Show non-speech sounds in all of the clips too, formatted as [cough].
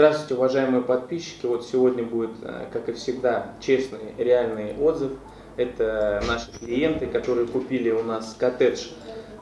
Здравствуйте, уважаемые подписчики. Вот сегодня будет, э, как и всегда, честный, реальный отзыв. Это наши клиенты, которые купили у нас коттедж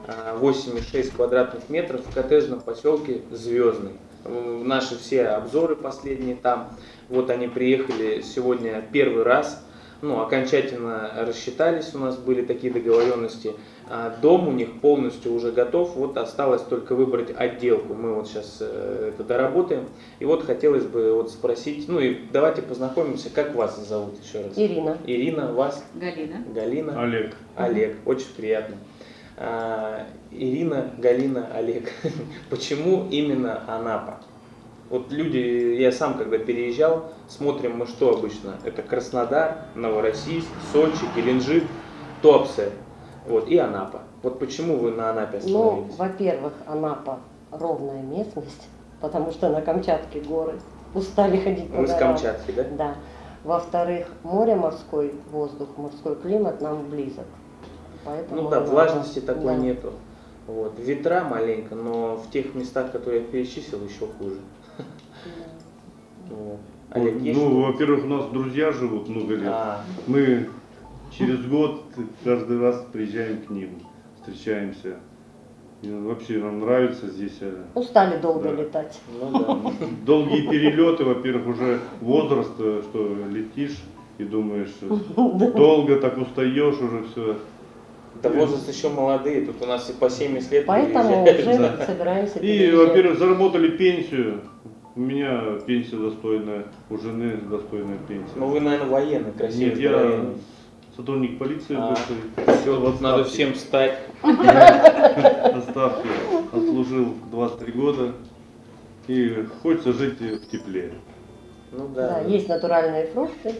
э, 8,6 квадратных метров в коттеджном поселке Звездный. Э, Наши все обзоры последние там. Вот они приехали сегодня первый раз. Ну, окончательно рассчитались, у нас были такие договоренности. А Дом у них полностью уже готов, вот осталось только выбрать отделку. Мы вот сейчас э, это доработаем. И вот хотелось бы вот спросить, ну и давайте познакомимся, как вас зовут еще раз? Ирина. Ирина, вас? Галина. Галина? Олег. Олег, очень приятно. А, Ирина, Галина, Олег. [laughs] Почему именно Анапа? Вот люди, я сам когда переезжал, смотрим мы что обычно? Это Краснодар, Новороссийск, Сочи, Геленджик, Туапсе. Вот, и Анапа. Вот почему вы на Анапе Ну, остановились? во-первых, Анапа ровная местность, потому что на Камчатке горы. Устали ходить по Вы с. Камчатки, да? Да. Во-вторых, море, морской воздух, морской климат нам близок. Поэтому Ну да, влажности такой Да. нету. Вот. Ветра маленько, но в тех местах, которые я перечислил, еще хуже. Вот. Олег, есть ну, что? во-первых, у нас друзья живут много лет. А, Мы через год каждый раз приезжаем к ним, встречаемся. И вообще нам нравится здесь. э, Устали долго Да. летать. ну да. Долгие перелеты, во-первых, уже возраст, э, что летишь и думаешь, [laughs] долго так устаешь уже все. Да возраст еще молодые, тут у нас и по 70 лет Поэтому уже собираемся И, во-первых, заработали пенсию. У меня пенсия достойная, у жены достойная пенсия. Ну вы, наверное, военный, красивый, Нет, я здоровенный. сотрудник полиции А, бывший. Все, вот надо всем встать. Отставки. Отслужил 23 года. И хочется жить в тепле. Ну Да, да. есть натуральные фрукты,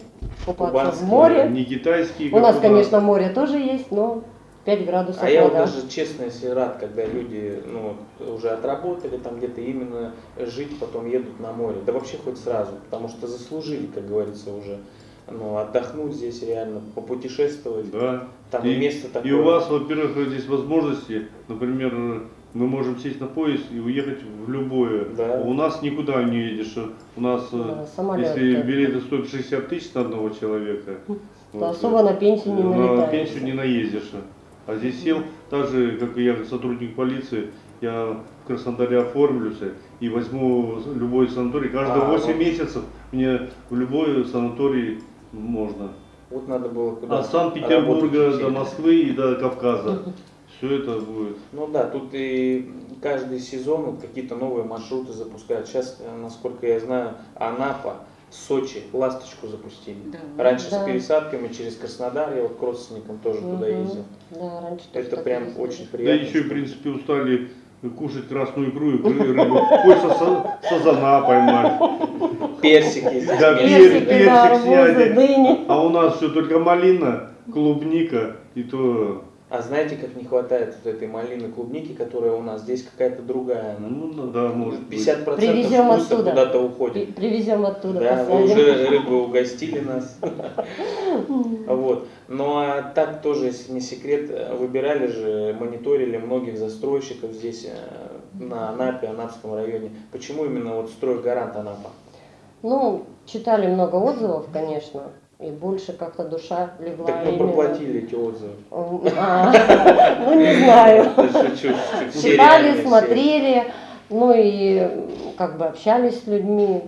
купаться Кубанские, в море. Не китайские. У нас, конечно, море тоже есть, но 5 градусов А я вот вода. даже честно, если рад, когда люди ну, уже отработали там где-то именно жить, потом едут на море. Да вообще хоть сразу, потому что заслужили, как говорится, уже ну, отдохнуть здесь реально, попутешествовать. Да. Там и, место такое. и у вас, во-первых, здесь возможности, например, мы можем сесть на поезд и уехать в любое. Да. У нас никуда не едешь. У нас, э, Да, самолет, если да. билеты стоят 60 тысяч на одного человека, То вот, особо на пенсию не на налетаешься. пенсию не наездишь. А здесь сел, так же, как и я, сотрудник полиции, я в Краснодаре оформлюсь и возьму любой санаторий. Каждые А, 8 вот. месяцев мне в любой санаторий можно. Вот надо было куда От Санкт-Петербурга до. Москвы и до Кавказа. Все это будет. Ну да, тут и каждый сезон вот какие-то новые маршруты запускают. Сейчас, э, насколько я знаю, Анапа, Сочи, Ласточку запустили. Да. Раньше Да. с пересадками через Краснодар, я вот к родственникам тоже туда Мгм. ездил. Да, раньше тоже Это прям ездили. очень Да приятно. еще, в принципе, устали кушать красную икру и ры- рыбу. Хочется са- сазана поймать. Персики. Да. Персики, персик да, дыни. А у нас все только малина, клубника и то... А знаете, как не хватает вот этой малины клубники, которая у нас здесь какая-то другая. Ну, ну, да, может быть. 50% Привезем вкуса оттуда. куда-то При- уходит. Привезем оттуда, Да, вы посадим. уже рыбы угостили нас. [laughs] Вот. Ну а так тоже, если не секрет, выбирали же, мониторили многих застройщиков здесь э, на Анапе, Анапском районе. Почему именно вот стройгарант Анапа? Ну, читали много отзывов, конечно, и больше как-то душа легла Так мы проплатили эти отзывы. [laughs] Ну, не знаю. Шучу. Все Читали, смотрели, ну и как бы общались с людьми.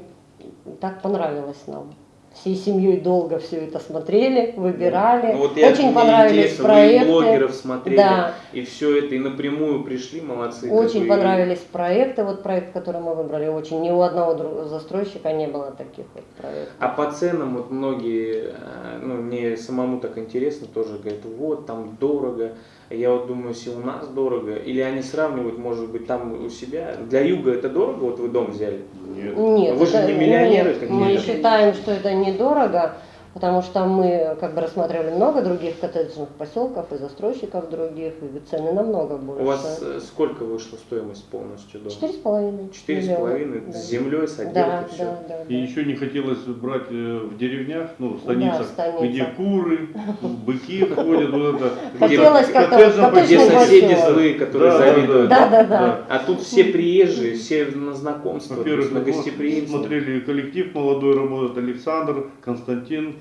Так понравилось нам. Всей семьей долго все это смотрели, выбирали. Ну, вот я- Очень понравились интересно, проекты. блогеров смотрели, Да. и все это, и напрямую пришли, молодцы. Очень и- понравились проекты. Вот проект, который мы выбрали, очень. Ни у одного застройщика не было таких вот проектов. А по ценам вот многие, э, ну мне самому так интересно тоже говорят, вот там дорого. Я вот думаю, если у нас дорого, или они сравнивают, может быть, там у себя. Для юга это дорого, вот вы дом взяли. Нет. Нет, Вы же это- не миллионеры нет, какие-то. Мы считаем, что это недорого, потому что мы как бы рассматривали много других коттеджных поселков и застройщиков других, и цены намного больше. У вас э, сколько вышла стоимость полностью дома? Четыре с половиной. Четыре с половиной Да. с землей, с Да, отделкой, все. да, да. И да. еще не хотелось брать э, в деревнях, ну, в Да, в станицах, станицах. где куры, быки ходят, вот это. Хотелось Где- как-то Где соседи злые, которые Да, да, завидуют. Да, да, да. А тут все приезжие, все на знакомство, на гостеприимство. смотрели коллектив молодой работает, Александр, Константин,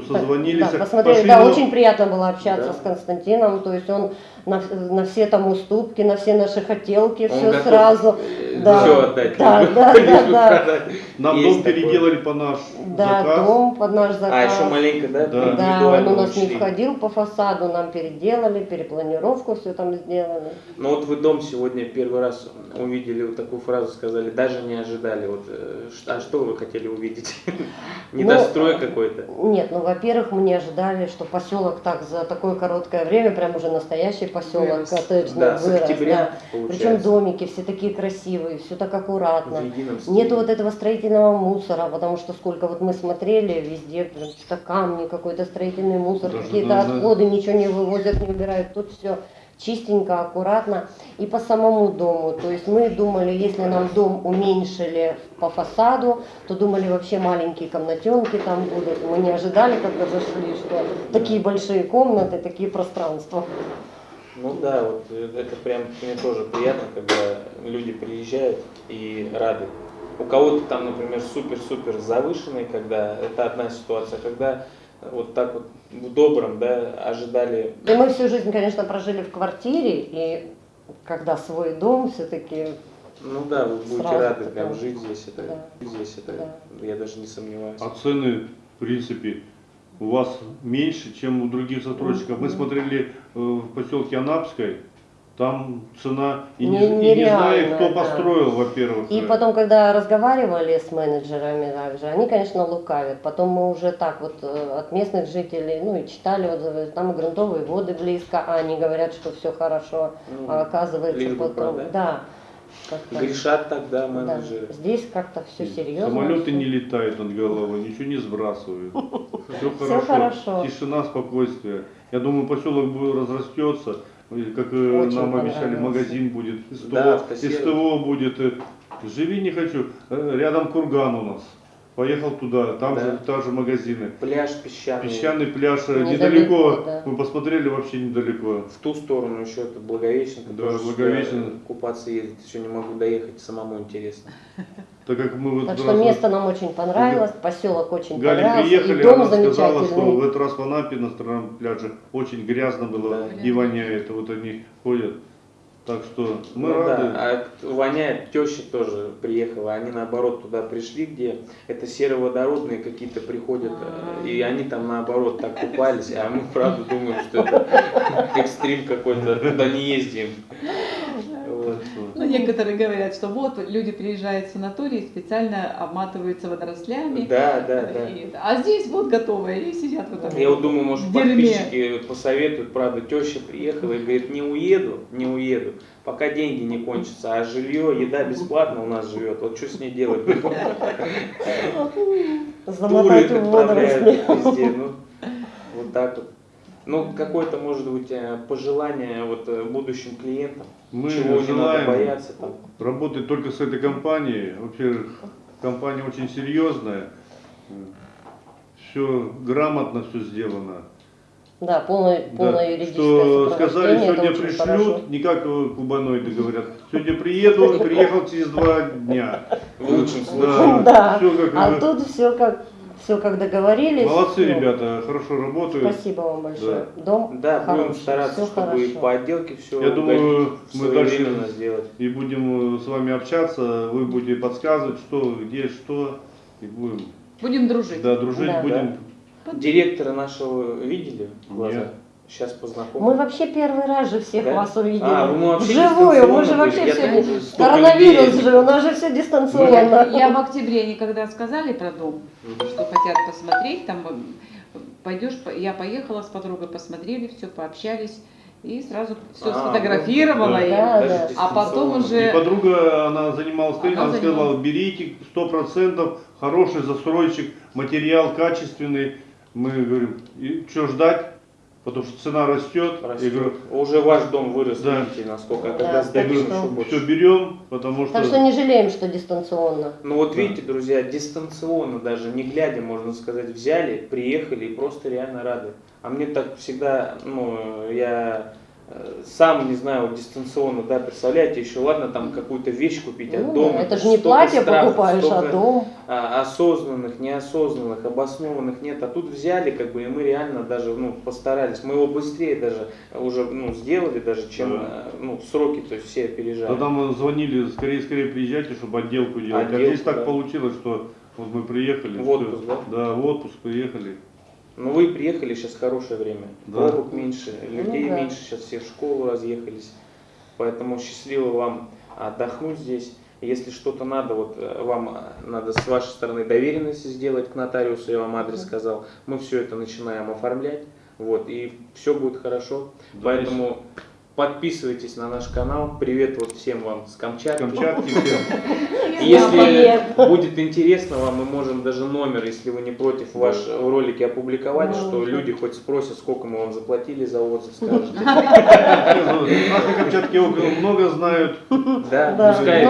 все созвонились. Да, посмотрели, пошли да, на- очень приятно было общаться Да. с Константином, то есть он на, на все там уступки, на все наши хотелки, Он все готов, сразу. э, Да. отдать. Да, да, да, да. Нам Есть дом переделали по наш Да, заказ. дом под наш заказ. А, еще маленько, да? Да. Да, он у нас не входил по фасаду, нам переделали, перепланировку все там сделали. Ну вот вы дом сегодня первый раз увидели вот такую фразу, сказали, даже не ожидали. Вот, э, а что вы хотели увидеть? [laughs] Недострой какой-то? Нет, ну, во-первых, мы не ожидали, что поселок так за такое короткое время, прям уже настоящий поселок Вырос. коттеджный Да, с вырос. октября, да. Причем домики все такие красивые, все так аккуратно. Нету вот этого строительного мусора, потому что сколько вот мы смотрели, везде прям что-то камни, какой-то строительный мусор, какие-то отходы, ничего не вывозят, не убирают. Тут все чистенько, аккуратно. И по самому дому. То есть мы думали, если нам дом уменьшили по фасаду, то думали вообще маленькие комнатенки там будут. Мы не ожидали, когда зашли, что такие большие комнаты, такие пространства. Ну да, вот это прям мне тоже приятно, когда люди приезжают и рады. У кого-то там, например, супер-супер завышенный, когда это одна ситуация, когда вот так вот в добром, да, ожидали. И мы всю жизнь, конечно, прожили в квартире, и когда свой дом все-таки Ну да, вы будете Сразу рады прям жить здесь, это, Да. здесь это, я даже не сомневаюсь. А цены, в принципе, у вас меньше, чем у других застройщиков. Мы смотрели э, в поселке Анапской, там цена, и не, Не- и не знаю, кто да. построил, во-первых. И э, потом, когда разговаривали с менеджерами также, они, конечно, лукавят. Потом мы уже так вот э, от местных жителей, ну и читали отзывы, там и грунтовые воды близко, а они говорят, что все хорошо, Ну, а оказывается бы потом, продать. да. как-то, Грешат тогда да. менеджеры. Здесь как-то все серьезно. Самолеты не летают над головой, ничего не сбрасывают. [laughs] Все хорошо. Тишина, спокойствие. Я думаю, поселок будет разрастется. Как э, Очень нам обещали, магазин будет, СТО, Да. СТО будет. Живи не хочу. Э, Рядом курган у нас. Поехал туда, там Да. же тоже магазины. Пляж песчаный. Песчаный пляж э, Недалеко, да. Мы посмотрели вообще недалеко. В ту сторону еще это Благовещенко. Да, Благовещенко. Купаться ездить, еще не могу доехать, самому интересно. [laughs] Так как мы вот Так раз что место нам очень понравилось, поселок очень Галя понравился, приехали, и дом она сказала, что в этот раз в Анапе на стороне пляже очень грязно было Да. и воняет. Вот они ходят. Так что мы Ну рады. да, а воняет, теща тоже приехала, они наоборот туда пришли, где это сероводородные какие-то приходят, э, и они там наоборот так купались, а мы правда думаем, что это экстрим какой-то, туда не ездим. Вот. Ну, некоторые говорят, что вот люди приезжают в санаторий и специально обматываются водорослями. Да, да, да. И- а здесь вот готовые и сидят в этом. Я вот думаю, может, дерьме. подписчики посоветуют, правда, теща приехала и говорит, не уеду, не уеду, пока деньги не кончатся, а жилье, еда бесплатно у нас живет, вот что с ней делать? Туры Замотать в отправляют водоросли. везде, ну, вот так вот. Ну, какое-то, может быть, э, пожелание вот э, будущим клиентам, Мы чего не надо бояться там. работать только с этой компанией. Во-первых, компания очень серьезная. Все грамотно все сделано. Да, полное, полное Да, юридическое что сказали, сегодня пришлют, хорошо. не как э, кубаноиды говорят. Сегодня приеду, приехал через два дня. В лучшем случае. Да, Да, как а тут все как, все как договорились. Молодцы, Ну, ребята, хорошо работают. Спасибо вам большое. Дом Да, будем хороший, стараться, всё чтобы и хорошо. по отделке все Я думаю, мы дальше- сделать. И будем э, с вами общаться, вы будете подсказывать, что, где, что. И будем Будем дружить. да, дружить, Да. будем. Директора нашего видели в глаза? Нет. Сейчас Мы познакомимся. вообще первый раз же всех Да? вас увидели. А, ну мы вообще Вживую, мы же вообще все... Коронавирус людей- же, у нас же все Я, дистанционно. я в октябре никогда сказали про дом, что хотят посмотреть, там пойдешь, по- я поехала с подругой, посмотрели все, пообщались и сразу все А, сфотографировала. да. и- Да, да. А потом уже- И подруга, она занималась Она она сказала, берите 100%, хороший застройщик, материал качественный, Мы говорим, и что ждать? Потому что цена растет. Растет. говорю, Уже ваш дом вырос, Да. видите, насколько. Да, когда что- больше. все берем, потому что... Так что не жалеем, что дистанционно. Ну вот Да. видите, друзья, дистанционно даже, не глядя, можно сказать, взяли, приехали и просто реально рады. А мне так всегда, ну, я сам не знаю, вот дистанционно, да, представляете, еще ладно там какую-то вещь купить, а Ну, дома это же не платье страхов, покупаешь, а дом. а, осознанных, неосознанных, обоснованных нет. А тут взяли, как бы, и мы реально даже, ну, постарались. Мы его быстрее даже уже, ну, сделали даже, чем, Да. э, ну, сроки, то есть все опережали. Да там звонили, скорее, скорее приезжайте, чтобы отделку делать. а Отделку, здесь так да. получилось, что вот мы приехали. В отпуск, всё. да? Да, в отпуск приехали. Ну вы приехали, сейчас хорошее время. Да. Пробок меньше, людей Ну да. меньше, сейчас все в школу разъехались. Поэтому счастливо вам отдохнуть здесь. Если что-то надо, вот э, вам э, надо с вашей стороны доверенности сделать к нотариусу, я вам адрес сказал. Мы все это начинаем оформлять. Вот, и все будет хорошо. Да, Поэтому подписывайтесь на наш канал. Привет вот всем вам с Камчатки. Камчатки всем. [laughs] Если будет интересно вам, мы можем даже номер, если вы не против, ваш в ролике опубликовать, что люди хоть спросят, сколько мы вам заплатили за отзыв, [laughs] скажете. Нас на Камчатке около много знают. Да, пускай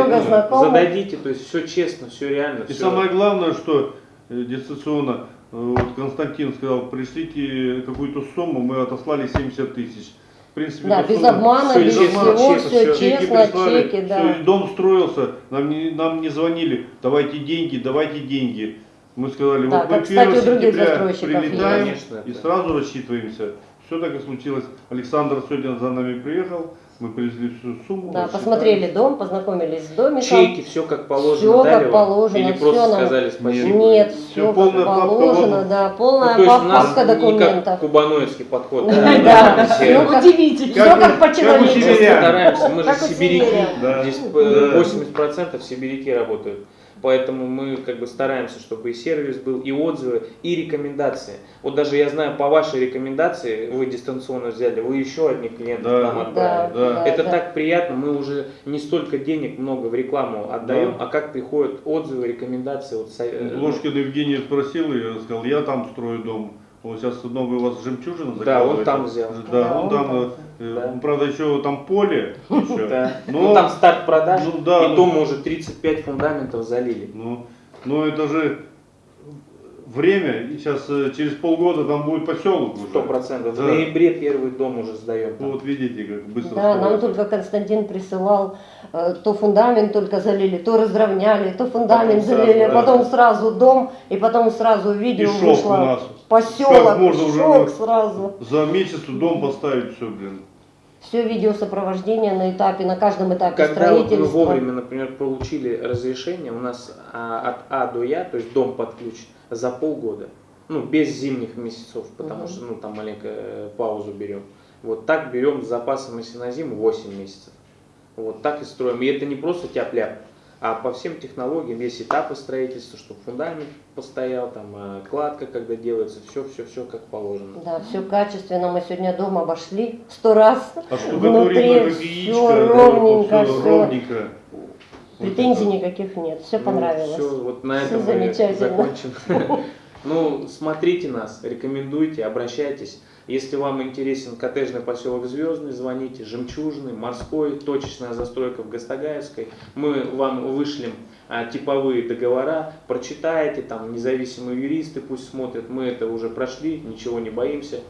зададите, то есть все честно, все реально. И самое главное, что э, дистанционно, э, вот Константин сказал, пришлите какую-то сумму, мы отослали 70 тысяч. В принципе, Да, без обмана, без честно, всего, честно, все. Чеки честно, чеки, всё, да. и дом строился, нам не, нам не звонили, давайте деньги, давайте деньги. Мы сказали, Да, вот мы как, кстати, 1 у других сентября прилетаем Конечно, и это- сразу рассчитываемся. Все так и случилось. Александр сегодня за нами приехал, мы привезли всю сумму. Да, посмотрели дом, познакомились с домиком. Чеки, все как положено Всё как положено, Или просто нам- сказали спасибо? Нет, Всё, все как положено, да, Ну, полная папка как документов. кубаноидский подход. Да, Все всё как- Удивительно. Все Как как у- по как у человечески. сибирян. стараемся, мы же Как сибиряки. Здесь Да. э, 80% сибиряки работают. Поэтому мы как бы стараемся, чтобы и сервис был, и отзывы, и рекомендации. Вот даже я знаю, по вашей рекомендации, вы дистанционно взяли, вы еще одних клиентов Да. нам Да, отправили. Да. Это да. так приятно, мы уже не столько денег много в рекламу отдаем, Да. а как приходят отзывы, рекомендации. Вот, э, Ложкин Евгений спросил, и я сказал, я там строю дом. Он сейчас новый у вас жемчужина Да, он там взял. Да, Да, он он там, там. э, Да. ну, правда, еще там поле. [laughs] еще. Да. Но- Ну, там старт продаж, Ну, да, и ну- то мы уже 35 фундаментов залили. Ну, но это же время, и сейчас э, через полгода там будет поселок уже. Сто процентов. В Да. ноябре первый дом уже сдаем. там. Вот видите, как быстро Да, нам только Константин присылал, э, то фундамент только залили, то разровняли, то фундамент Потом сразу, залили, а да. потом сразу дом, и потом сразу видео И шок у вышло. нас. Поселок, Как можно уже шок на- сразу. За месяц дом поставить все, блин. Все видеосопровождение на этапе, на каждом этапе Когда вот мы строительства. вовремя, например, получили разрешение, у нас а, от А до Я, то есть дом под ключ, за полгода. Ну, без зимних месяцев, потому Мгм. что ну, там маленькую э, паузу берем. Вот так берем с запасом, если на зиму, 8 месяцев. Вот так и строим. И это не просто тяп-ляп, а по всем технологиям есть этапы строительства, чтобы фундамент постоял, там э, кладка, когда делается, все-все-все как положено. Да, все качественно. Мы сегодня дом обошли сто раз. А штукатурено Внутри да, ровненько, всё. ровненько. Претензий никаких нет. Все Ну, понравилось. всё, вот на Всё этом мы замечательно. закончим. [laughs] Ну, смотрите нас, рекомендуйте, обращайтесь. Если вам интересен коттеджный поселок Звездный, звоните. Жемчужный, морской, точечная застройка в Гастагаевской. Мы вам вышлем а, типовые договора, прочитаете, там независимые юристы пусть смотрят. Мы это уже прошли, ничего не боимся.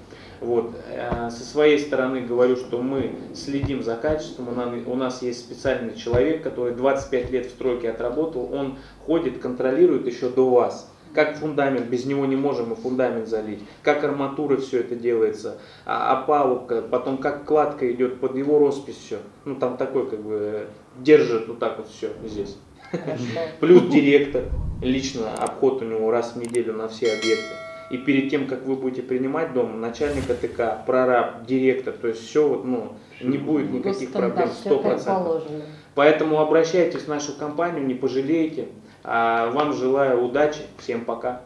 Вот. э, Со своей стороны говорю, что мы следим за качеством. У нас- есть специальный человек, который 25 лет в стройке отработал. Он ходит, контролирует еще до вас. Как фундамент, без него не можем мы фундамент залить. Как арматура все это делается, а, опалубка, потом как кладка идет под его роспись все. Ну там такой как бы держит вот так вот все здесь. Хорошо. Плюс директор, лично обход у него раз в неделю на все объекты. И перед тем, как вы будете принимать дом, начальник АТК, прораб, директор, то есть все, ну, не будет никаких проблем, Все как 100%. положено. Поэтому обращайтесь в нашу компанию, не пожалеете. А вам желаю удачи, всем пока.